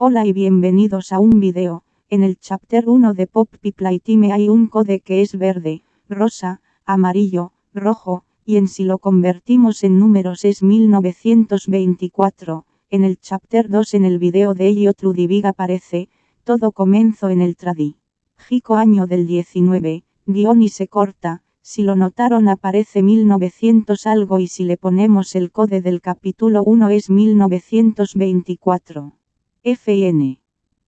Hola y bienvenidos a un video. En el chapter 1 de Pop People Time hay un code que es verde, rosa, amarillo, rojo, y en si lo convertimos en números es 1924. En el chapter 2 en el video de Elliot Ludwig aparece, todo comenzó en el tradi. Jico año del 19, guion y se corta, si lo notaron aparece 1900 algo y si le ponemos el code del capítulo 1 es 1924. FN.